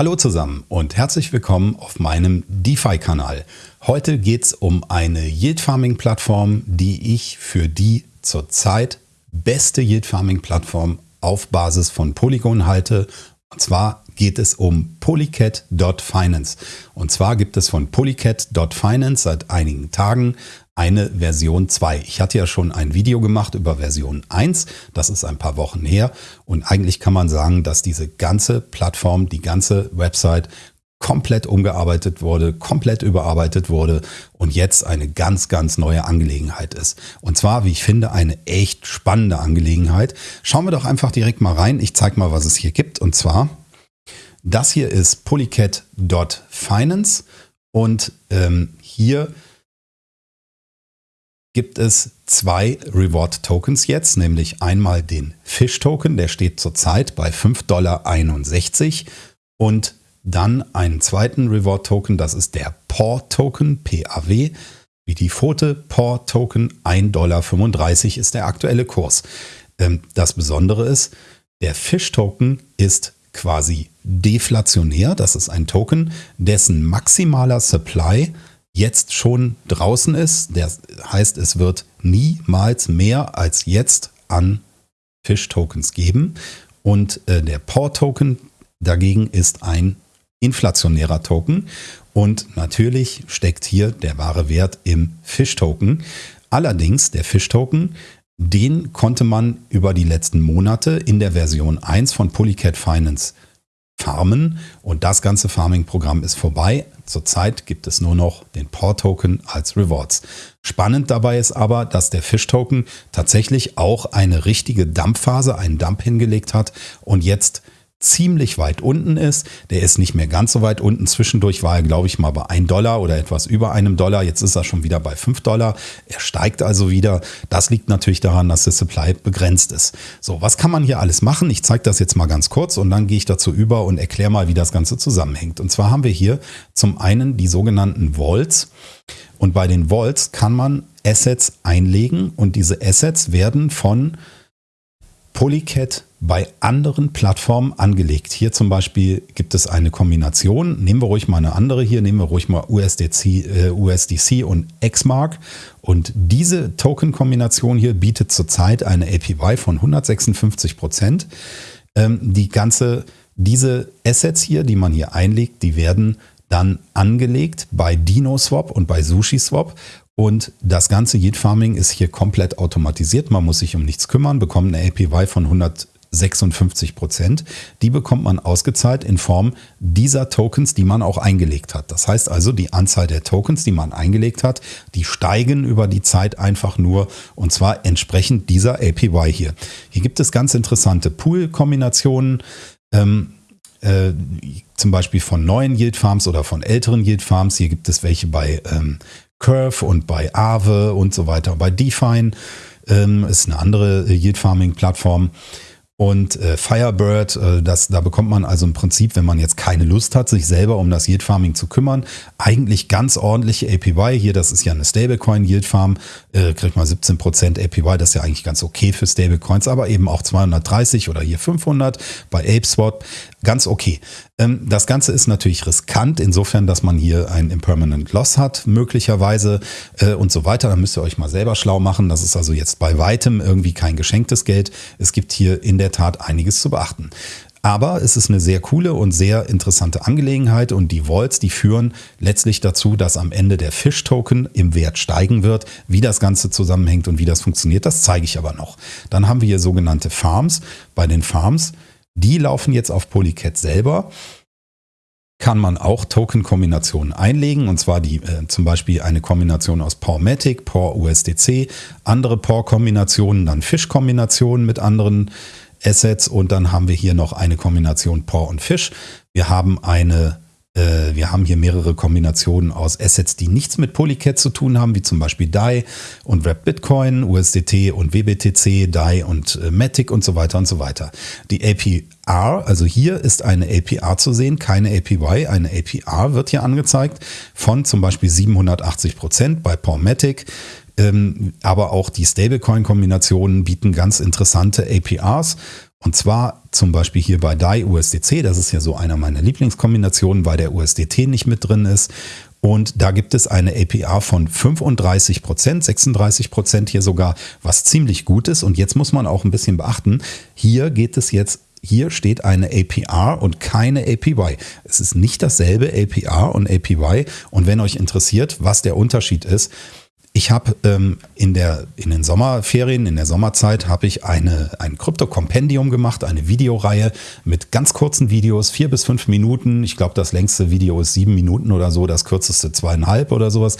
Hallo zusammen und herzlich willkommen auf meinem DeFi-Kanal. Heute geht es um eine Yield Farming Plattform, die ich für die zurzeit beste Yield Farming Plattform auf Basis von Polygon halte. Und zwar geht es um Polycat.finance. Und zwar gibt es von Polycat.finance seit einigen Tagen eine Version 2. Ich hatte ja schon ein Video gemacht über Version 1, das ist ein paar Wochen her und eigentlich kann man sagen, dass diese ganze Plattform, die ganze Website komplett umgearbeitet wurde, komplett überarbeitet wurde und jetzt eine ganz, ganz neue Angelegenheit ist. Und zwar, wie ich finde, eine echt spannende Angelegenheit. Schauen wir doch einfach direkt mal rein. Ich zeige mal, was es hier gibt. Und zwar, das hier ist polycat.finance und ähm, hier gibt es zwei Reward Tokens jetzt, nämlich einmal den Fish Token, der steht zurzeit bei 5,61 Dollar und dann einen zweiten Reward Token, das ist der PAW Token, PAW, wie die Pfote, PAW Token, 1,35 Dollar ist der aktuelle Kurs. Ähm, das Besondere ist, der Fish Token ist quasi deflationär, das ist ein Token, dessen maximaler Supply jetzt schon draußen ist. Der heißt, es wird niemals mehr als jetzt an Fish-Tokens geben. Und äh, der PAW-Token dagegen ist ein inflationärer Token. Und natürlich steckt hier der wahre Wert im Fish-Token. Allerdings, der Fish-Token, den konnte man über die letzten Monate in der Version 1 von Polycat Finance farmen und das ganze Farming-Programm ist vorbei. Zurzeit gibt es nur noch den PAW-Token als Rewards. Spannend dabei ist aber, dass der Fish-Token tatsächlich auch eine richtige Dumpphase, einen Dump hingelegt hat und jetzt ziemlich weit unten ist. Der ist nicht mehr ganz so weit unten. Zwischendurch war er, glaube ich, mal bei 1 Dollar oder etwas über einem Dollar. Jetzt ist er schon wieder bei 5 Dollar. Er steigt also wieder. Das liegt natürlich daran, dass der Supply begrenzt ist. So, was kann man hier alles machen? Ich zeige das jetzt mal ganz kurz und dann gehe ich dazu über und erkläre mal, wie das Ganze zusammenhängt. Und zwar haben wir hier zum einen die sogenannten Vaults. Und bei den Vaults kann man Assets einlegen und diese Assets werden von Polycat bei anderen Plattformen angelegt. Hier zum Beispiel gibt es eine Kombination. Nehmen wir ruhig mal eine andere hier. Nehmen wir ruhig mal USDC, äh, USDC und XMark. Und diese Token-Kombination hier bietet zurzeit eine APY von 156 Prozent. Ähm, die ganze, diese Assets hier, die man hier einlegt, die werden dann angelegt bei DinoSwap und bei SushiSwap und das ganze Yield Farming ist hier komplett automatisiert. Man muss sich um nichts kümmern, bekommt eine APY von 156 Prozent. Die bekommt man ausgezahlt in Form dieser Tokens, die man auch eingelegt hat. Das heißt also, die Anzahl der Tokens, die man eingelegt hat, die steigen über die Zeit einfach nur und zwar entsprechend dieser APY hier. Hier gibt es ganz interessante Pool-Kombinationen. Ähm, äh, zum Beispiel von neuen Yield Farms oder von älteren Yield Farms. Hier gibt es welche bei ähm, Curve und bei Aave und so weiter. Bei Define ähm, ist eine andere Yield Farming Plattform. Und äh, Firebird, äh, das, da bekommt man also im Prinzip, wenn man jetzt keine Lust hat, sich selber um das Yield Farming zu kümmern, eigentlich ganz ordentliche APY. Hier, das ist ja eine Stablecoin Yield Farm, äh, kriegt man 17% APY, das ist ja eigentlich ganz okay für Stablecoins, aber eben auch 230 oder hier 500 bei ApeSwap, ganz okay. Ähm, das Ganze ist natürlich riskant, insofern, dass man hier ein Impermanent Loss hat, möglicherweise äh, und so weiter. Da müsst ihr euch mal selber schlau machen. Das ist also jetzt bei weitem irgendwie kein geschenktes Geld. Es gibt hier in der Tat einiges zu beachten. Aber es ist eine sehr coole und sehr interessante Angelegenheit und die Vaults, die führen letztlich dazu, dass am Ende der Fish-Token im Wert steigen wird. Wie das Ganze zusammenhängt und wie das funktioniert, das zeige ich aber noch. Dann haben wir hier sogenannte Farms. Bei den Farms die laufen jetzt auf Polycat selber. Kann man auch Token-Kombinationen einlegen, und zwar die äh, zum Beispiel eine Kombination aus Pormatic, Por USDC, andere Por-Kombinationen, dann Fish-Kombinationen mit anderen Assets und dann haben wir hier noch eine Kombination Por und Fish. Wir haben eine äh, wir haben hier mehrere Kombinationen aus Assets, die nichts mit Polycat zu tun haben, wie zum Beispiel DAI und Wrap Bitcoin, USDT und WBTC, DAI und äh, Matic und so weiter und so weiter. Die APR, also hier ist eine APR zu sehen, keine APY. Eine APR wird hier angezeigt von zum Beispiel 780 Prozent bei Pormatic. Ähm, aber auch die Stablecoin-Kombinationen bieten ganz interessante APRs Und zwar zum Beispiel hier bei DAI USDC, das ist ja so einer meiner Lieblingskombinationen, weil der USDT nicht mit drin ist. Und da gibt es eine APR von 35 Prozent, 36 Prozent hier sogar, was ziemlich gut ist. Und jetzt muss man auch ein bisschen beachten, hier geht es jetzt hier steht eine APR und keine APY. Es ist nicht dasselbe APR und APY. Und wenn euch interessiert, was der Unterschied ist, ich habe ähm, in, der, in den Sommerferien, in der Sommerzeit, habe ich eine, ein Krypto-Kompendium gemacht, eine Videoreihe mit ganz kurzen Videos, vier bis fünf Minuten. Ich glaube, das längste Video ist sieben Minuten oder so, das kürzeste zweieinhalb oder sowas.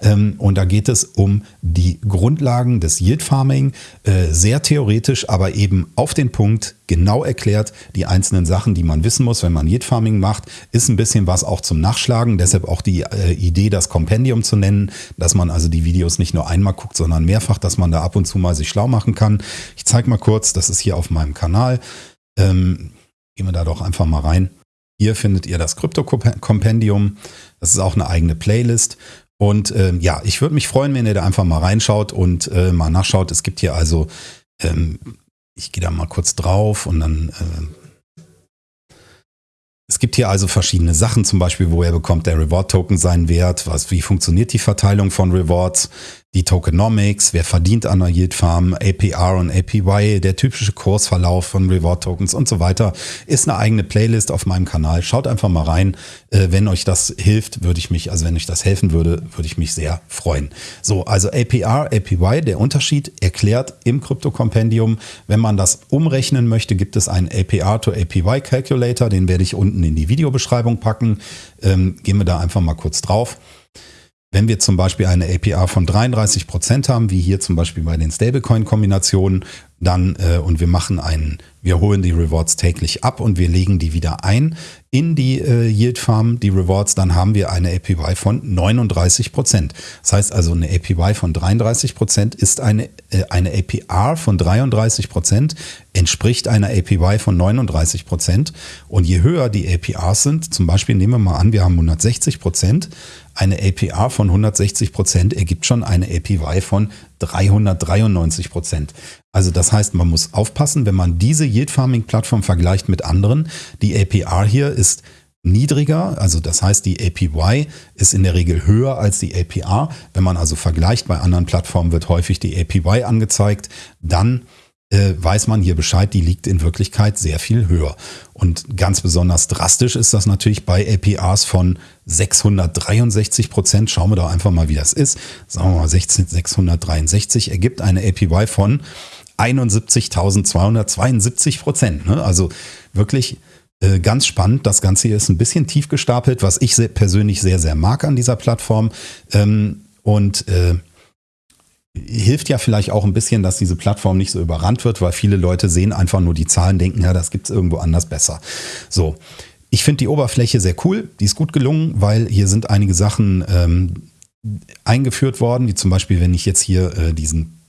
Ähm, und da geht es um die Grundlagen des Yield Farming, äh, sehr theoretisch, aber eben auf den Punkt genau erklärt, die einzelnen Sachen, die man wissen muss, wenn man Yield Farming macht, ist ein bisschen was auch zum Nachschlagen. Deshalb auch die äh, Idee, das Kompendium zu nennen, dass man also die Videos nicht nur einmal guckt, sondern mehrfach, dass man da ab und zu mal sich schlau machen kann. Ich zeige mal kurz, das ist hier auf meinem Kanal. Ähm, gehen wir da doch einfach mal rein. Hier findet ihr das Krypto-Kompendium. Das ist auch eine eigene Playlist. Und ähm, ja, ich würde mich freuen, wenn ihr da einfach mal reinschaut und äh, mal nachschaut. Es gibt hier also ähm, ich gehe da mal kurz drauf und dann äh, es gibt hier also verschiedene Sachen, zum Beispiel, woher bekommt der Reward-Token seinen Wert, was, wie funktioniert die Verteilung von Rewards, die Tokenomics, wer verdient an der Yield Farm, APR und APY, der typische Kursverlauf von Reward Tokens und so weiter, ist eine eigene Playlist auf meinem Kanal. Schaut einfach mal rein. Äh, wenn euch das hilft, würde ich mich, also wenn euch das helfen würde, würde ich mich sehr freuen. So, also APR, APY, der Unterschied erklärt im Krypto-Kompendium. Wenn man das umrechnen möchte, gibt es einen APR to APY Calculator, den werde ich unten in die Videobeschreibung packen. Ähm, gehen wir da einfach mal kurz drauf. Wenn wir zum Beispiel eine APR von 33 Prozent haben, wie hier zum Beispiel bei den Stablecoin-Kombinationen, dann äh, und wir machen einen, wir holen die Rewards täglich ab und wir legen die wieder ein in die äh, Yield Farm, die Rewards, dann haben wir eine APY von 39 Prozent. Das heißt also, eine APY von 33 Prozent ist eine, äh, eine APR von 33 Prozent, entspricht einer APY von 39 Prozent. Und je höher die APRs sind, zum Beispiel nehmen wir mal an, wir haben 160 Prozent, eine APR von 160 Prozent ergibt schon eine APY von 393 Prozent. Also das heißt, man muss aufpassen, wenn man diese Yield Farming Plattform vergleicht mit anderen. Die APR hier ist niedriger, also das heißt, die APY ist in der Regel höher als die APR. Wenn man also vergleicht, bei anderen Plattformen wird häufig die APY angezeigt, dann äh, weiß man hier Bescheid, die liegt in Wirklichkeit sehr viel höher. Und ganz besonders drastisch ist das natürlich bei APRs von 663 Prozent. Schauen wir doch einfach mal, wie das ist. Sagen wir mal 16, 663 ergibt eine APY von 71.272 Prozent. Ne? Also wirklich äh, ganz spannend. Das Ganze hier ist ein bisschen tief gestapelt, was ich sehr, persönlich sehr, sehr mag an dieser Plattform. Ähm, und äh, hilft ja vielleicht auch ein bisschen, dass diese Plattform nicht so überrannt wird, weil viele Leute sehen einfach nur die Zahlen, denken, ja, das gibt es irgendwo anders besser. So. Ich finde die Oberfläche sehr cool, die ist gut gelungen, weil hier sind einige Sachen ähm, eingeführt worden, wie zum Beispiel, wenn ich jetzt hier äh, diesen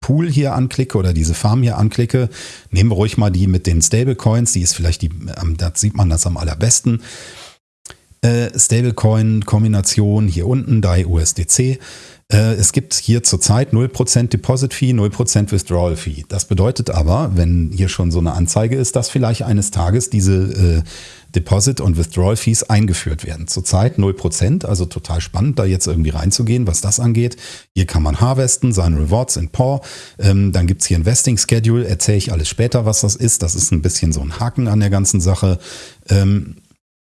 Pool hier anklicke oder diese Farm hier anklicke, nehmen wir ruhig mal die mit den Stablecoins, die ist vielleicht die, da sieht man das am allerbesten. Äh, Stablecoin-Kombination hier unten, DAI USDC. Äh, es gibt hier zurzeit 0% Deposit Fee, 0% Withdrawal Fee. Das bedeutet aber, wenn hier schon so eine Anzeige ist, dass vielleicht eines Tages diese äh, Deposit und Withdrawal Fees eingeführt werden. Zurzeit 0%, also total spannend, da jetzt irgendwie reinzugehen, was das angeht. Hier kann man harvesten, seine Rewards in PAW. Ähm, dann gibt's hier Investing Schedule, erzähle ich alles später, was das ist. Das ist ein bisschen so ein Haken an der ganzen Sache. Ähm,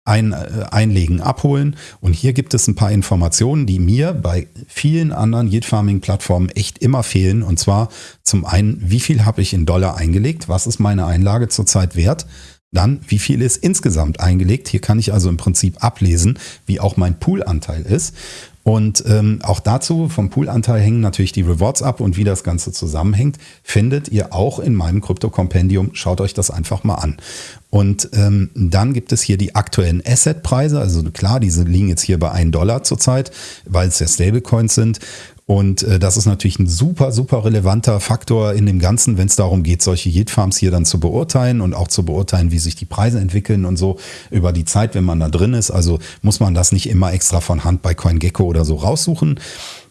ein, äh, einlegen, abholen. Und hier gibt es ein paar Informationen, die mir bei vielen anderen Yield Farming Plattformen echt immer fehlen. Und zwar zum einen, wie viel habe ich in Dollar eingelegt? Was ist meine Einlage zurzeit wert? Dann, wie viel ist insgesamt eingelegt? Hier kann ich also im Prinzip ablesen, wie auch mein Poolanteil ist. Und ähm, auch dazu vom Poolanteil hängen natürlich die Rewards ab und wie das Ganze zusammenhängt, findet ihr auch in meinem Krypto-Kompendium. Schaut euch das einfach mal an. Und ähm, dann gibt es hier die aktuellen Asset-Preise. Also klar, diese liegen jetzt hier bei 1 Dollar zurzeit, weil es ja Stablecoins sind. Und äh, das ist natürlich ein super, super relevanter Faktor in dem Ganzen, wenn es darum geht, solche Yield Farms hier dann zu beurteilen und auch zu beurteilen, wie sich die Preise entwickeln und so über die Zeit, wenn man da drin ist. Also muss man das nicht immer extra von Hand bei CoinGecko oder so raussuchen.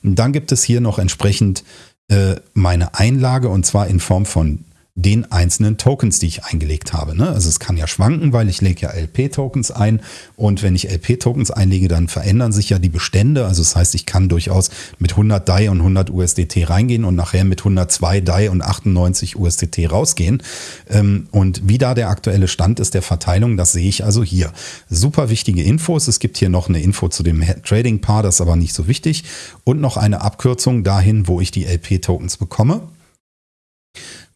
Und dann gibt es hier noch entsprechend äh, meine Einlage und zwar in Form von den einzelnen Tokens, die ich eingelegt habe. Ne? Also es kann ja schwanken, weil ich lege ja LP-Tokens ein und wenn ich LP-Tokens einlege, dann verändern sich ja die Bestände. Also das heißt, ich kann durchaus mit 100 DAI und 100 USDT reingehen und nachher mit 102 DAI und 98 USDT rausgehen. Ähm, und wie da der aktuelle Stand ist der Verteilung, das sehe ich also hier. Super wichtige Infos. Es gibt hier noch eine Info zu dem Trading-Paar, das ist aber nicht so wichtig. Und noch eine Abkürzung dahin, wo ich die LP-Tokens bekomme.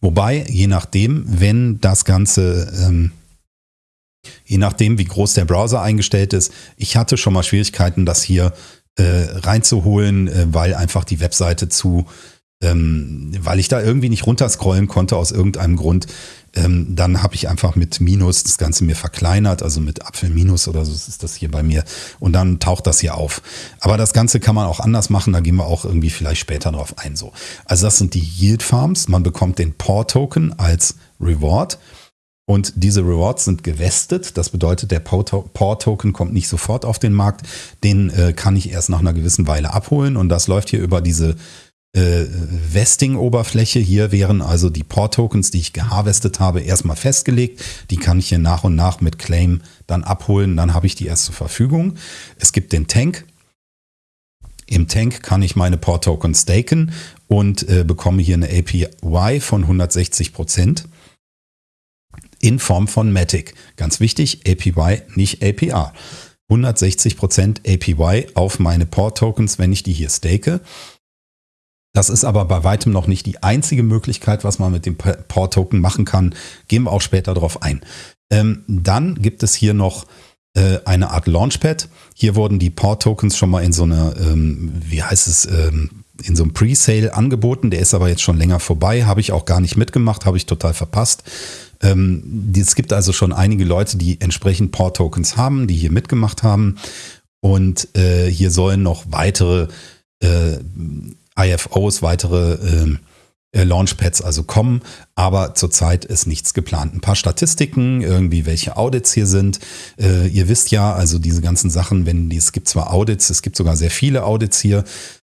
Wobei, je nachdem, wenn das Ganze, ähm, je nachdem, wie groß der Browser eingestellt ist, ich hatte schon mal Schwierigkeiten, das hier äh, reinzuholen, äh, weil einfach die Webseite zu, ähm, weil ich da irgendwie nicht runterscrollen konnte aus irgendeinem Grund. Ähm, dann habe ich einfach mit Minus das Ganze mir verkleinert, also mit Apfel Minus oder so ist das hier bei mir. Und dann taucht das hier auf. Aber das Ganze kann man auch anders machen, da gehen wir auch irgendwie vielleicht später drauf ein. So. Also das sind die Yield Farms. Man bekommt den Paw Token als Reward. Und diese Rewards sind gewestet. Das bedeutet, der Paw-Token kommt nicht sofort auf den Markt. Den äh, kann ich erst nach einer gewissen Weile abholen. Und das läuft hier über diese äh, Vesting-Oberfläche. Hier wären also die Port-Tokens, die ich geharvestet habe, erstmal festgelegt. Die kann ich hier nach und nach mit Claim dann abholen. Dann habe ich die erst zur Verfügung. Es gibt den Tank. Im Tank kann ich meine Port-Tokens staken und äh, bekomme hier eine APY von 160 Prozent in Form von Matic. Ganz wichtig, APY, nicht APR. 160% APY auf meine Port-Tokens, wenn ich die hier stake. Das ist aber bei weitem noch nicht die einzige Möglichkeit, was man mit dem Port-Token machen kann. Gehen wir auch später darauf ein. Ähm, dann gibt es hier noch äh, eine Art Launchpad. Hier wurden die Port-Tokens schon mal in so einer, ähm, wie heißt es, ähm, in so einem Pre-Sale angeboten. Der ist aber jetzt schon länger vorbei. Habe ich auch gar nicht mitgemacht, habe ich total verpasst. Ähm, es gibt also schon einige Leute, die entsprechend Port-Tokens haben, die hier mitgemacht haben. Und äh, hier sollen noch weitere äh, IFOs, weitere ähm, äh, Launchpads also kommen, aber zurzeit ist nichts geplant. Ein paar Statistiken, irgendwie welche Audits hier sind. Äh, ihr wisst ja, also diese ganzen Sachen, wenn es gibt zwar Audits, es gibt sogar sehr viele Audits hier.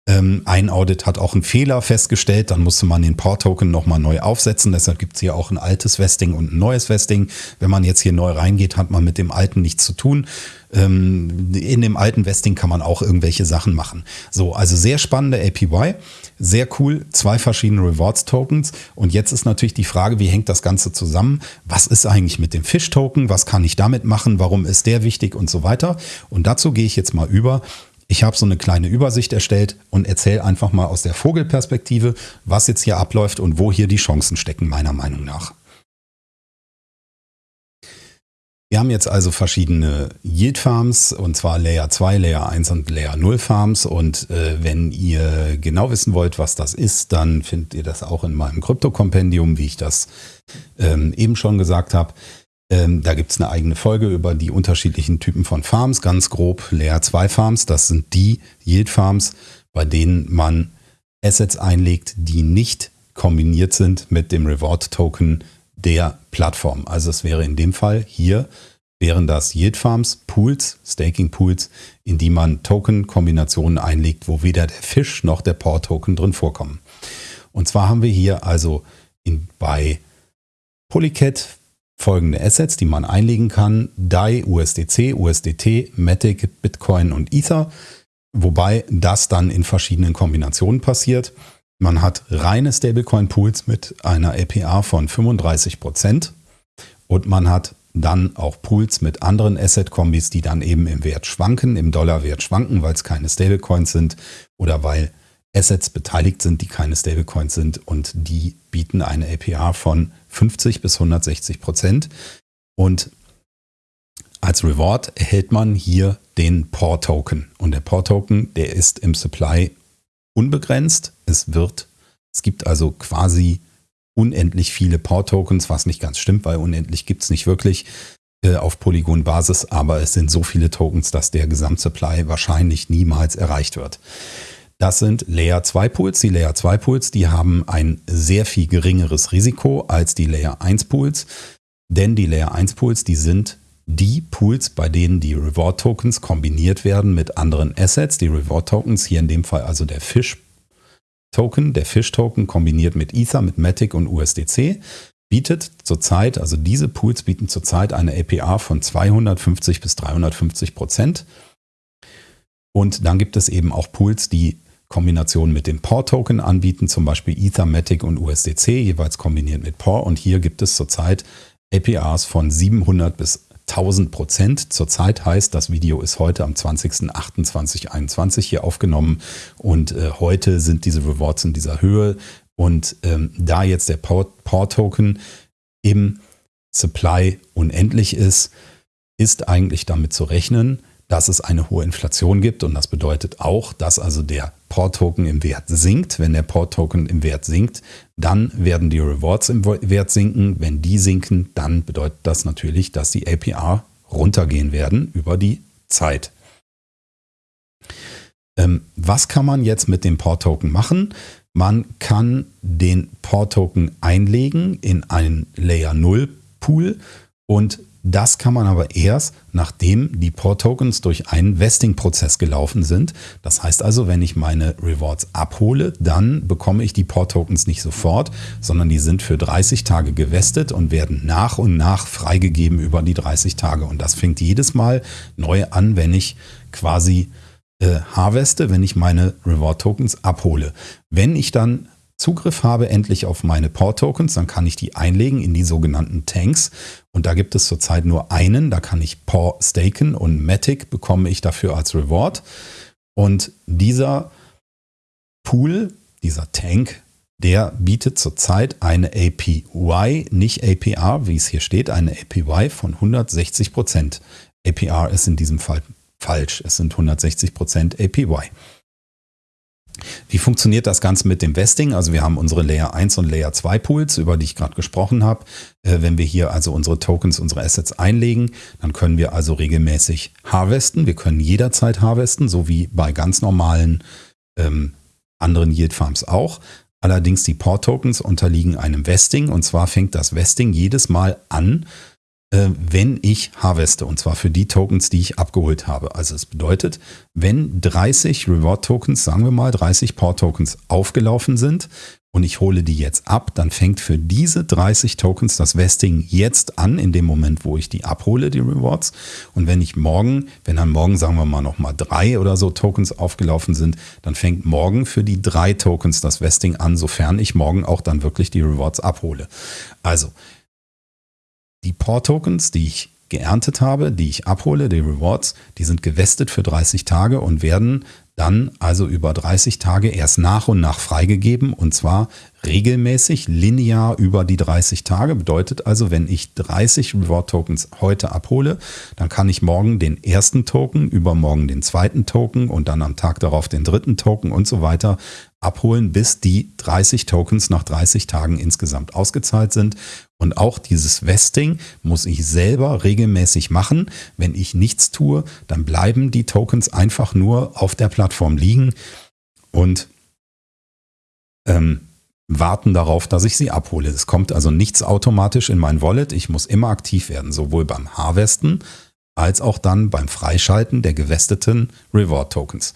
Ähm, ein Audit hat auch einen Fehler festgestellt, dann musste man den Port-Token nochmal neu aufsetzen. Deshalb gibt es hier auch ein altes Vesting und ein neues Vesting. Wenn man jetzt hier neu reingeht, hat man mit dem alten nichts zu tun. Ähm, in dem alten Vesting kann man auch irgendwelche Sachen machen. So, also sehr spannende APY. Sehr cool, zwei verschiedene Rewards-Tokens. Und jetzt ist natürlich die Frage, wie hängt das Ganze zusammen? Was ist eigentlich mit dem Fish-Token? Was kann ich damit machen? Warum ist der wichtig und so weiter? Und dazu gehe ich jetzt mal über ich habe so eine kleine Übersicht erstellt und erzähle einfach mal aus der Vogelperspektive, was jetzt hier abläuft und wo hier die Chancen stecken, meiner Meinung nach. Wir haben jetzt also verschiedene Yield Farms und zwar Layer 2, Layer 1 und Layer 0 Farms und äh, wenn ihr genau wissen wollt, was das ist, dann findet ihr das auch in meinem Krypto-Kompendium, wie ich das ähm, eben schon gesagt habe. Ähm, da gibt es eine eigene Folge über die unterschiedlichen Typen von Farms, ganz grob Layer 2 Farms. Das sind die Yield Farms, bei denen man Assets einlegt, die nicht kombiniert sind mit dem Reward Token der Plattform. Also es wäre in dem Fall hier wären das Yield Farms, Pools, Staking Pools, in die man Token-Kombinationen einlegt, wo weder der Fisch noch der Port-Token drin vorkommen. Und zwar haben wir hier also in, bei Polycat folgende Assets, die man einlegen kann. DAI, USDC, USDT, Matic, Bitcoin und Ether. Wobei das dann in verschiedenen Kombinationen passiert. Man hat reine Stablecoin-Pools mit einer APR von 35% und man hat dann auch Pools mit anderen Asset-Kombis, die dann eben im Wert schwanken, im Dollarwert schwanken, weil es keine Stablecoins sind oder weil Assets beteiligt sind, die keine Stablecoins sind und die bieten eine APR von 50 bis 160 Prozent. Und als Reward erhält man hier den POR-Token. Und der POR-Token, der ist im Supply unbegrenzt. Es wird, es gibt also quasi unendlich viele POR-Tokens, was nicht ganz stimmt, weil unendlich gibt es nicht wirklich äh, auf Polygon-Basis, aber es sind so viele Tokens, dass der Gesamtsupply wahrscheinlich niemals erreicht wird. Das sind Layer 2 Pools. Die Layer 2 Pools, die haben ein sehr viel geringeres Risiko als die Layer 1 Pools, denn die Layer 1 Pools, die sind die Pools, bei denen die Reward Tokens kombiniert werden mit anderen Assets. Die Reward Tokens, hier in dem Fall also der Fish Token, der Fish Token kombiniert mit Ether, mit Matic und USDC. bietet zurzeit, also diese Pools bieten zurzeit eine APR von 250 bis 350 Prozent. Und dann gibt es eben auch Pools, die Kombinationen mit dem POR-Token anbieten, zum Beispiel Ethermatic und USDC, jeweils kombiniert mit POR. Und hier gibt es zurzeit APRs von 700 bis 1000 Prozent. Zurzeit heißt, das Video ist heute am 20.08.2021 hier aufgenommen und äh, heute sind diese Rewards in dieser Höhe. Und ähm, da jetzt der POR-Token im Supply unendlich ist, ist eigentlich damit zu rechnen, dass es eine hohe Inflation gibt und das bedeutet auch, dass also der Port-Token im Wert sinkt. Wenn der Port-Token im Wert sinkt, dann werden die Rewards im Wert sinken. Wenn die sinken, dann bedeutet das natürlich, dass die APR runtergehen werden über die Zeit. Ähm, was kann man jetzt mit dem Port-Token machen? Man kann den Port-Token einlegen in einen Layer 0 Pool und das kann man aber erst, nachdem die Port-Tokens durch einen Vesting-Prozess gelaufen sind. Das heißt also, wenn ich meine Rewards abhole, dann bekomme ich die Port-Tokens nicht sofort, sondern die sind für 30 Tage gewestet und werden nach und nach freigegeben über die 30 Tage. Und das fängt jedes Mal neu an, wenn ich quasi äh, harveste, wenn ich meine Reward-Tokens abhole. Wenn ich dann Zugriff habe endlich auf meine Port-Tokens, dann kann ich die einlegen in die sogenannten Tanks. Und da gibt es zurzeit nur einen, da kann ich Port staken und Matic bekomme ich dafür als Reward. Und dieser Pool, dieser Tank, der bietet zurzeit eine APY, nicht APR, wie es hier steht, eine APY von 160%. Prozent. APR ist in diesem Fall falsch, es sind 160 Prozent APY. Wie funktioniert das Ganze mit dem Vesting? Also wir haben unsere Layer 1 und Layer 2 Pools, über die ich gerade gesprochen habe. Äh, wenn wir hier also unsere Tokens, unsere Assets einlegen, dann können wir also regelmäßig harvesten. Wir können jederzeit harvesten, so wie bei ganz normalen ähm, anderen Yield Farms auch. Allerdings die Port-Tokens unterliegen einem Vesting und zwar fängt das Vesting jedes Mal an, äh, wenn ich harveste, und zwar für die Tokens, die ich abgeholt habe. Also es bedeutet, wenn 30 Reward-Tokens, sagen wir mal 30 Port-Tokens aufgelaufen sind und ich hole die jetzt ab, dann fängt für diese 30 Tokens das Vesting jetzt an, in dem Moment, wo ich die abhole, die Rewards. Und wenn ich morgen, wenn dann morgen, sagen wir mal, nochmal drei oder so Tokens aufgelaufen sind, dann fängt morgen für die drei Tokens das Vesting an, sofern ich morgen auch dann wirklich die Rewards abhole. Also, die Port-Tokens, die ich geerntet habe, die ich abhole, die Rewards, die sind gewestet für 30 Tage und werden dann also über 30 Tage erst nach und nach freigegeben und zwar regelmäßig, linear über die 30 Tage. Bedeutet also, wenn ich 30 Reward Tokens heute abhole, dann kann ich morgen den ersten Token, übermorgen den zweiten Token und dann am Tag darauf den dritten Token und so weiter abholen, bis die 30 Tokens nach 30 Tagen insgesamt ausgezahlt sind. Und auch dieses Vesting muss ich selber regelmäßig machen. Wenn ich nichts tue, dann bleiben die Tokens einfach nur auf der Plattform liegen und ähm, warten darauf, dass ich sie abhole. Es kommt also nichts automatisch in mein Wallet. Ich muss immer aktiv werden, sowohl beim Harvesten als auch dann beim Freischalten der gewesteten Reward Tokens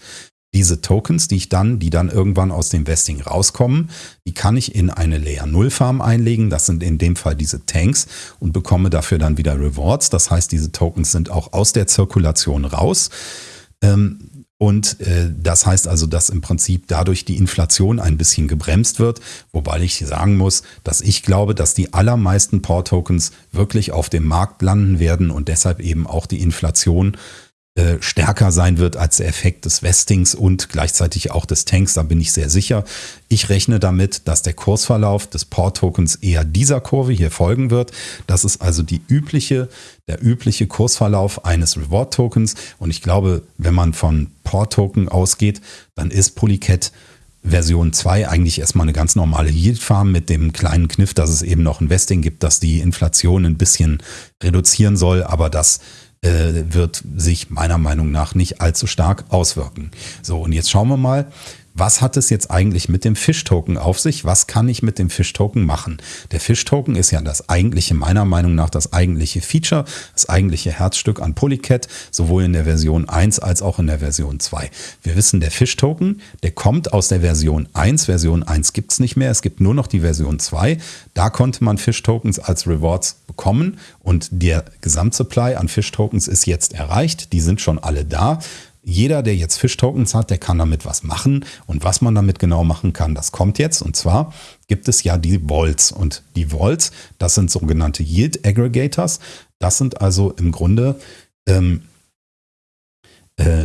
diese Tokens, die ich dann, die dann irgendwann aus dem Vesting rauskommen, die kann ich in eine Layer 0 Farm einlegen. Das sind in dem Fall diese Tanks und bekomme dafür dann wieder Rewards. Das heißt, diese Tokens sind auch aus der Zirkulation raus. Ähm, und äh, das heißt also, dass im Prinzip dadurch die Inflation ein bisschen gebremst wird, wobei ich sagen muss, dass ich glaube, dass die allermeisten Port-Tokens wirklich auf dem Markt landen werden und deshalb eben auch die Inflation äh, stärker sein wird als der Effekt des Westings und gleichzeitig auch des Tanks, da bin ich sehr sicher. Ich rechne damit, dass der Kursverlauf des Port-Tokens eher dieser Kurve hier folgen wird. Das ist also die übliche, der übliche Kursverlauf eines Reward-Tokens und ich glaube, wenn man von Port-Token ausgeht, dann ist Polycat Version 2 eigentlich erstmal eine ganz normale Yield-Farm mit dem kleinen Kniff, dass es eben noch ein Vesting gibt, das die Inflation ein bisschen reduzieren soll, aber das äh, wird sich meiner Meinung nach nicht allzu stark auswirken. So, und jetzt schauen wir mal, was hat es jetzt eigentlich mit dem Fish-Token auf sich? Was kann ich mit dem Fish-Token machen? Der Fish-Token ist ja das eigentliche, meiner Meinung nach, das eigentliche Feature, das eigentliche Herzstück an Polycat, sowohl in der Version 1 als auch in der Version 2. Wir wissen, der Fish-Token, der kommt aus der Version 1. Version 1 gibt es nicht mehr, es gibt nur noch die Version 2. Da konnte man Fish-Tokens als Rewards bekommen und der Gesamtsupply an Fish-Tokens ist jetzt erreicht. Die sind schon alle da jeder, der jetzt Fish-Tokens hat, der kann damit was machen. Und was man damit genau machen kann, das kommt jetzt. Und zwar gibt es ja die Vaults. Und die Vaults, das sind sogenannte Yield Aggregators. Das sind also im Grunde, ähm, äh,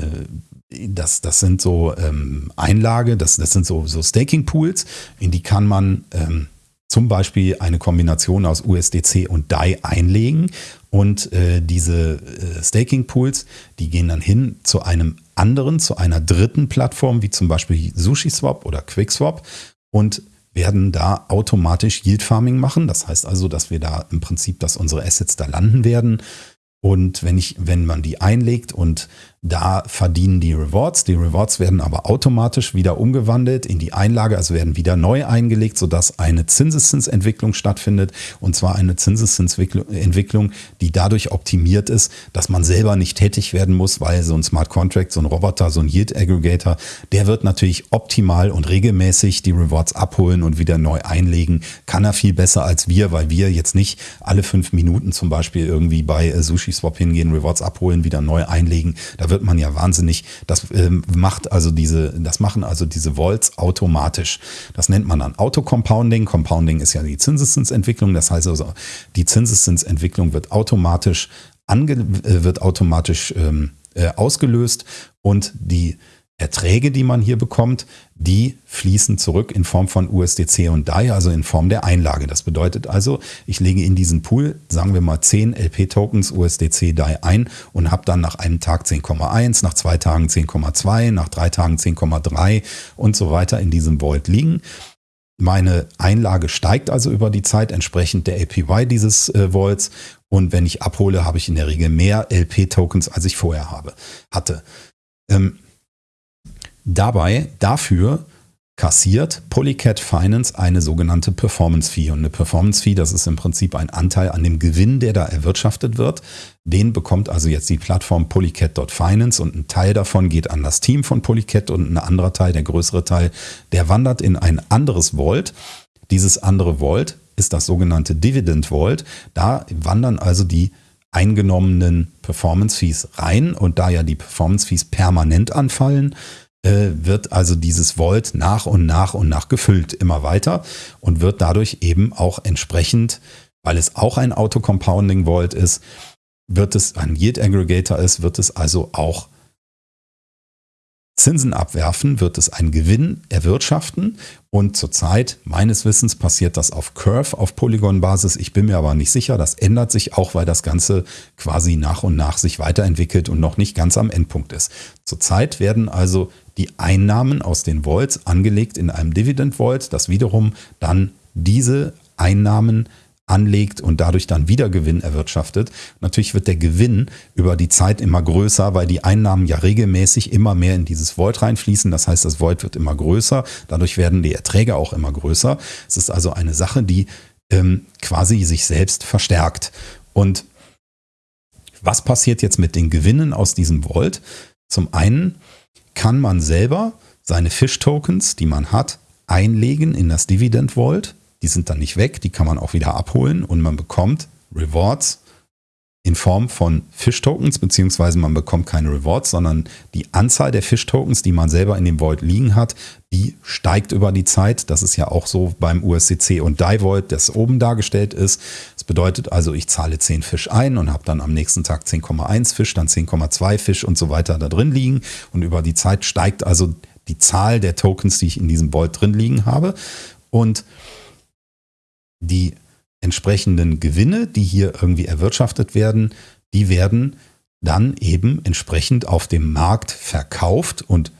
das, das sind so ähm, Einlage, das, das sind so, so Staking-Pools, in die kann man ähm, zum Beispiel eine Kombination aus USDC und DAI einlegen und äh, diese äh, Staking Pools, die gehen dann hin zu einem anderen, zu einer dritten Plattform, wie zum Beispiel SushiSwap oder QuickSwap und werden da automatisch Yield Farming machen. Das heißt also, dass wir da im Prinzip, dass unsere Assets da landen werden. Und wenn ich, wenn man die einlegt und da verdienen die Rewards. Die Rewards werden aber automatisch wieder umgewandelt in die Einlage, also werden wieder neu eingelegt, sodass eine Zinseszinsentwicklung stattfindet. Und zwar eine Zinseszinsentwicklung, die dadurch optimiert ist, dass man selber nicht tätig werden muss, weil so ein Smart Contract, so ein Roboter, so ein Yield Aggregator, der wird natürlich optimal und regelmäßig die Rewards abholen und wieder neu einlegen. Kann er viel besser als wir, weil wir jetzt nicht alle fünf Minuten zum Beispiel irgendwie bei Sushi Swap hingehen, Rewards abholen, wieder neu einlegen. Da wird wird man ja wahnsinnig. Das ähm, macht also diese, das machen also diese Volts automatisch. Das nennt man dann Auto-Compounding. Compounding ist ja die Zinseszinsentwicklung. Das heißt also, die Zinseszinsentwicklung wird automatisch ange, äh, wird automatisch ähm, äh, ausgelöst und die Erträge, die man hier bekommt, die fließen zurück in Form von USDC und DAI, also in Form der Einlage. Das bedeutet also, ich lege in diesen Pool, sagen wir mal 10 LP-Tokens USDC DAI ein und habe dann nach einem Tag 10,1, nach zwei Tagen 10,2, nach drei Tagen 10,3 und so weiter in diesem Vault liegen. Meine Einlage steigt also über die Zeit entsprechend der APY dieses äh, Vaults und wenn ich abhole, habe ich in der Regel mehr LP-Tokens, als ich vorher habe, hatte. Ähm, Dabei, dafür kassiert Polycat Finance eine sogenannte Performance Fee. Und eine Performance Fee, das ist im Prinzip ein Anteil an dem Gewinn, der da erwirtschaftet wird. Den bekommt also jetzt die Plattform Polycat.finance und ein Teil davon geht an das Team von Polycat und ein anderer Teil, der größere Teil, der wandert in ein anderes Vault. Dieses andere Vault ist das sogenannte Dividend Vault. Da wandern also die eingenommenen Performance Fees rein und da ja die Performance Fees permanent anfallen, wird also dieses Vault nach und nach und nach gefüllt, immer weiter und wird dadurch eben auch entsprechend, weil es auch ein Auto-Compounding Vault ist, wird es ein Yield Aggregator ist, wird es also auch Zinsen abwerfen, wird es einen Gewinn erwirtschaften. Und zurzeit, meines Wissens, passiert das auf Curve, auf Polygon-Basis. Ich bin mir aber nicht sicher. Das ändert sich auch, weil das Ganze quasi nach und nach sich weiterentwickelt und noch nicht ganz am Endpunkt ist. Zurzeit werden also die Einnahmen aus den Vaults angelegt in einem Dividend Vault, das wiederum dann diese Einnahmen anlegt und dadurch dann wieder Gewinn erwirtschaftet. Natürlich wird der Gewinn über die Zeit immer größer, weil die Einnahmen ja regelmäßig immer mehr in dieses Void reinfließen. Das heißt, das Void wird immer größer. Dadurch werden die Erträge auch immer größer. Es ist also eine Sache, die ähm, quasi sich selbst verstärkt. Und was passiert jetzt mit den Gewinnen aus diesem Vault? Zum einen kann man selber seine Fish-Tokens, die man hat, einlegen in das Dividend Vault die sind dann nicht weg, die kann man auch wieder abholen und man bekommt Rewards in Form von Fish-Tokens, beziehungsweise man bekommt keine Rewards, sondern die Anzahl der Fish-Tokens, die man selber in dem Vault liegen hat, die steigt über die Zeit. Das ist ja auch so beim USCC und DAI Vault, das oben dargestellt ist. Das bedeutet also, ich zahle 10 Fisch ein und habe dann am nächsten Tag 10,1 Fisch, dann 10,2 Fisch und so weiter da drin liegen. Und über die Zeit steigt also die Zahl der Tokens, die ich in diesem Vault drin liegen habe. Und die entsprechenden Gewinne, die hier irgendwie erwirtschaftet werden, die werden dann eben entsprechend auf dem Markt verkauft und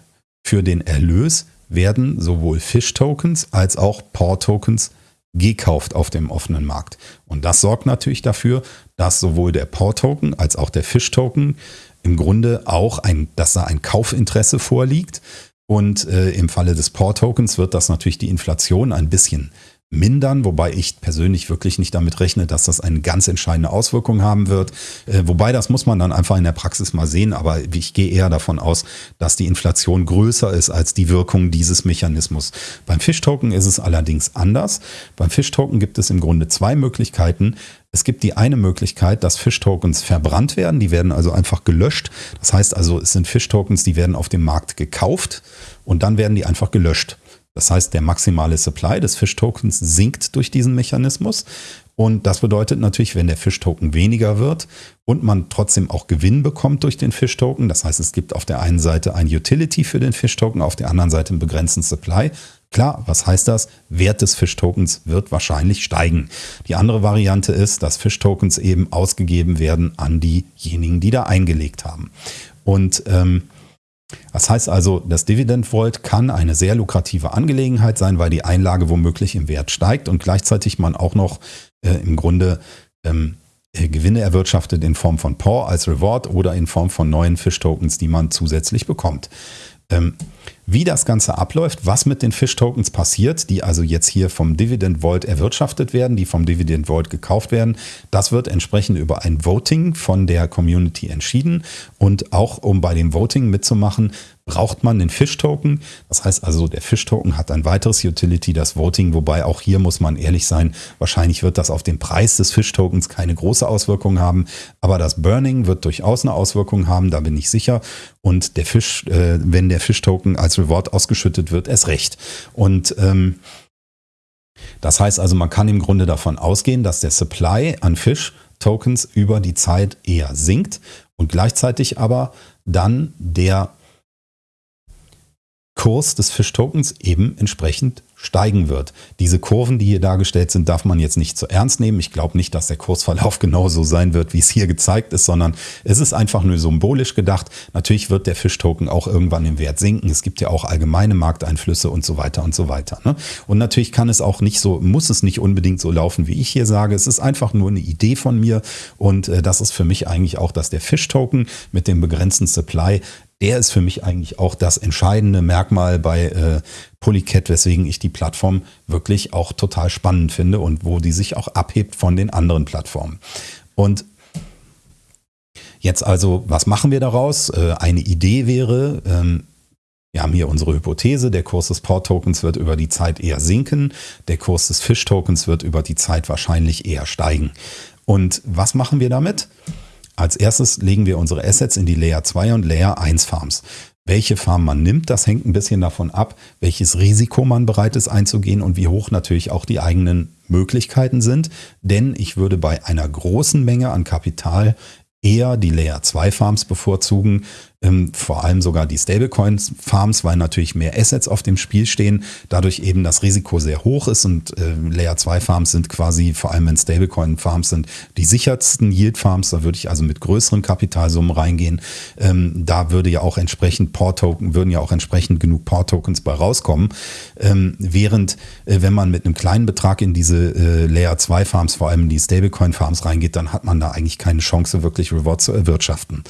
für den Erlös werden sowohl Fish-Tokens als auch Paw-Tokens gekauft auf dem offenen Markt. Und das sorgt natürlich dafür, dass sowohl der Paw-Token als auch der Fish-Token im Grunde auch ein, dass da ein Kaufinteresse vorliegt Und äh, im Falle des POR-Tokens wird das natürlich die Inflation ein bisschen mindern, wobei ich persönlich wirklich nicht damit rechne, dass das eine ganz entscheidende Auswirkung haben wird. Äh, wobei das muss man dann einfach in der Praxis mal sehen, aber ich gehe eher davon aus, dass die Inflation größer ist als die Wirkung dieses Mechanismus. Beim Fish-Token ist es allerdings anders. Beim Fish-Token gibt es im Grunde zwei Möglichkeiten. Es gibt die eine Möglichkeit, dass Fish-Tokens verbrannt werden. Die werden also einfach gelöscht. Das heißt also, es sind Fish-Tokens, die werden auf dem Markt gekauft und dann werden die einfach gelöscht. Das heißt, der maximale Supply des Fish-Tokens sinkt durch diesen Mechanismus. Und das bedeutet natürlich, wenn der Fish-Token weniger wird und man trotzdem auch Gewinn bekommt durch den Fish-Token, das heißt, es gibt auf der einen Seite ein Utility für den Fish-Token, auf der anderen Seite einen begrenzten Supply. Klar, was heißt das? Wert des Fish-Tokens wird wahrscheinlich steigen. Die andere Variante ist, dass Fish-Tokens eben ausgegeben werden an diejenigen, die da eingelegt haben. Und ähm, das heißt also, das Dividend Vault kann eine sehr lukrative Angelegenheit sein, weil die Einlage womöglich im Wert steigt und gleichzeitig man auch noch äh, im Grunde ähm, äh, Gewinne erwirtschaftet in Form von POR als Reward oder in Form von neuen Fish-Tokens, die man zusätzlich bekommt. Ähm, wie das Ganze abläuft, was mit den Fish-Tokens passiert, die also jetzt hier vom Dividend Vault erwirtschaftet werden, die vom Dividend Vault gekauft werden, das wird entsprechend über ein Voting von der Community entschieden. Und auch um bei dem Voting mitzumachen, braucht man den Fish-Token. Das heißt also, der Fish-Token hat ein weiteres Utility, das Voting, wobei auch hier muss man ehrlich sein, wahrscheinlich wird das auf den Preis des Fish-Tokens keine große Auswirkung haben, aber das Burning wird durchaus eine Auswirkung haben, da bin ich sicher. Und der Fisch, äh, wenn der Fish-Token als Reward ausgeschüttet wird, erst recht. Und ähm, das heißt also, man kann im Grunde davon ausgehen, dass der Supply an Fish-Tokens über die Zeit eher sinkt und gleichzeitig aber dann der Kurs des Fish-Tokens eben entsprechend steigen wird. Diese Kurven, die hier dargestellt sind, darf man jetzt nicht zu ernst nehmen. Ich glaube nicht, dass der Kursverlauf genauso sein wird, wie es hier gezeigt ist, sondern es ist einfach nur symbolisch gedacht. Natürlich wird der Fish-Token auch irgendwann im Wert sinken. Es gibt ja auch allgemeine Markteinflüsse und so weiter und so weiter. Ne? Und natürlich kann es auch nicht so, muss es nicht unbedingt so laufen, wie ich hier sage. Es ist einfach nur eine Idee von mir und äh, das ist für mich eigentlich auch, dass der Fish-Token mit dem begrenzten Supply der ist für mich eigentlich auch das entscheidende Merkmal bei äh, Polycat, weswegen ich die Plattform wirklich auch total spannend finde und wo die sich auch abhebt von den anderen Plattformen. Und jetzt also, was machen wir daraus? Äh, eine Idee wäre, ähm, wir haben hier unsere Hypothese, der Kurs des Port-Tokens wird über die Zeit eher sinken, der Kurs des Fish-Tokens wird über die Zeit wahrscheinlich eher steigen. Und was machen wir damit? Als erstes legen wir unsere Assets in die Layer 2 und Layer 1 Farms. Welche Farm man nimmt, das hängt ein bisschen davon ab, welches Risiko man bereit ist einzugehen und wie hoch natürlich auch die eigenen Möglichkeiten sind. Denn ich würde bei einer großen Menge an Kapital eher die Layer 2 Farms bevorzugen, ähm, vor allem sogar die Stablecoin-Farms, weil natürlich mehr Assets auf dem Spiel stehen, dadurch eben das Risiko sehr hoch ist und äh, Layer 2 Farms sind quasi, vor allem wenn Stablecoin-Farms sind, die sichersten Yield-Farms, da würde ich also mit größeren Kapitalsummen reingehen. Ähm, da würde ja auch entsprechend Port-Token, würden ja auch entsprechend genug Port-Tokens bei rauskommen. Ähm, während, äh, wenn man mit einem kleinen Betrag in diese äh, Layer 2 Farms, vor allem die Stablecoin-Farms reingeht, dann hat man da eigentlich keine Chance, wirklich Reward zu erwirtschaften.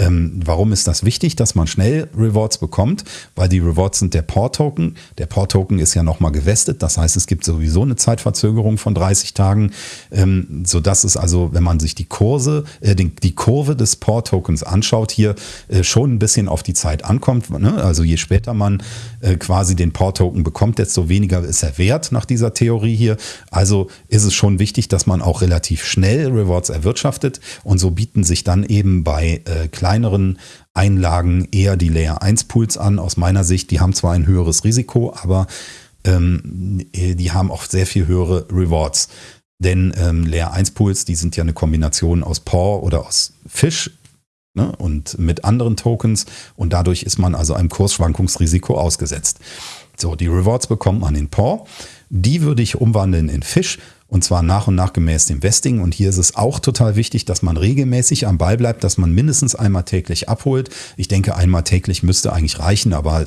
Ähm, warum ist das wichtig, dass man schnell Rewards bekommt? Weil die Rewards sind der Port-Token. Der Port-Token ist ja nochmal gewestet. Das heißt, es gibt sowieso eine Zeitverzögerung von 30 Tagen, ähm, sodass es also, wenn man sich die Kurse, äh, den, die Kurve des Port-Tokens anschaut, hier äh, schon ein bisschen auf die Zeit ankommt. Ne? Also je später man äh, quasi den Port-Token bekommt, desto weniger ist er wert nach dieser Theorie hier. Also ist es schon wichtig, dass man auch relativ schnell Rewards erwirtschaftet und so bieten sich dann eben bei äh, kleineren Einlagen eher die Layer 1 Pools an. Aus meiner Sicht, die haben zwar ein höheres Risiko, aber ähm, die haben auch sehr viel höhere Rewards. Denn ähm, Layer 1 Pools, die sind ja eine Kombination aus POR oder aus Fish ne, und mit anderen Tokens und dadurch ist man also einem Kursschwankungsrisiko ausgesetzt. So, die Rewards bekommt man in POR. Die würde ich umwandeln in Fish und zwar nach und nach gemäß dem Vesting. Und hier ist es auch total wichtig, dass man regelmäßig am Ball bleibt, dass man mindestens einmal täglich abholt. Ich denke, einmal täglich müsste eigentlich reichen, aber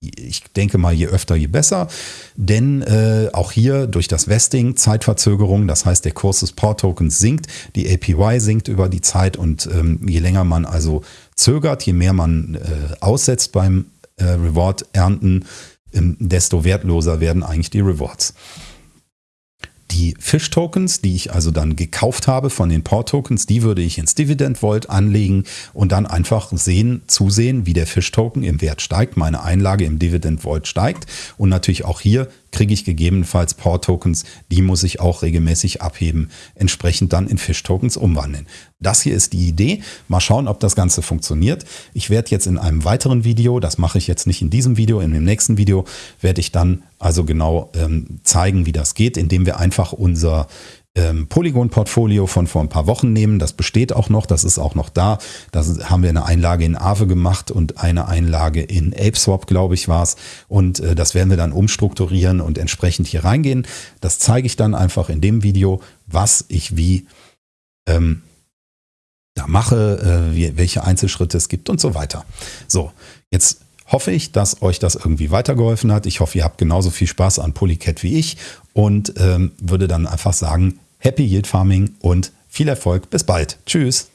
ich denke mal, je öfter, je besser. Denn äh, auch hier durch das Vesting Zeitverzögerung, das heißt, der Kurs des Port-Tokens sinkt, die APY sinkt über die Zeit und ähm, je länger man also zögert, je mehr man äh, aussetzt beim äh, Reward ernten, ähm, desto wertloser werden eigentlich die Rewards. Die Fish-Tokens, die ich also dann gekauft habe von den Port-Tokens, die würde ich ins Dividend Vault anlegen und dann einfach sehen, zusehen, wie der Fish-Token im Wert steigt, meine Einlage im Dividend Vault steigt. Und natürlich auch hier kriege ich gegebenenfalls Port-Tokens, die muss ich auch regelmäßig abheben, entsprechend dann in Fish-Tokens umwandeln. Das hier ist die Idee. Mal schauen, ob das Ganze funktioniert. Ich werde jetzt in einem weiteren Video, das mache ich jetzt nicht in diesem Video, in dem nächsten Video werde ich dann also genau ähm, zeigen, wie das geht, indem wir einfach unser ähm, Polygon-Portfolio von vor ein paar Wochen nehmen. Das besteht auch noch, das ist auch noch da. Da haben wir eine Einlage in Aave gemacht und eine Einlage in ApeSwap, glaube ich, war es. Und äh, das werden wir dann umstrukturieren und entsprechend hier reingehen. Das zeige ich dann einfach in dem Video, was ich wie ähm, da mache, äh, welche Einzelschritte es gibt und so weiter. So, jetzt hoffe ich, dass euch das irgendwie weitergeholfen hat. Ich hoffe, ihr habt genauso viel Spaß an Polycat wie ich und ähm, würde dann einfach sagen, Happy Yield Farming und viel Erfolg. Bis bald. Tschüss.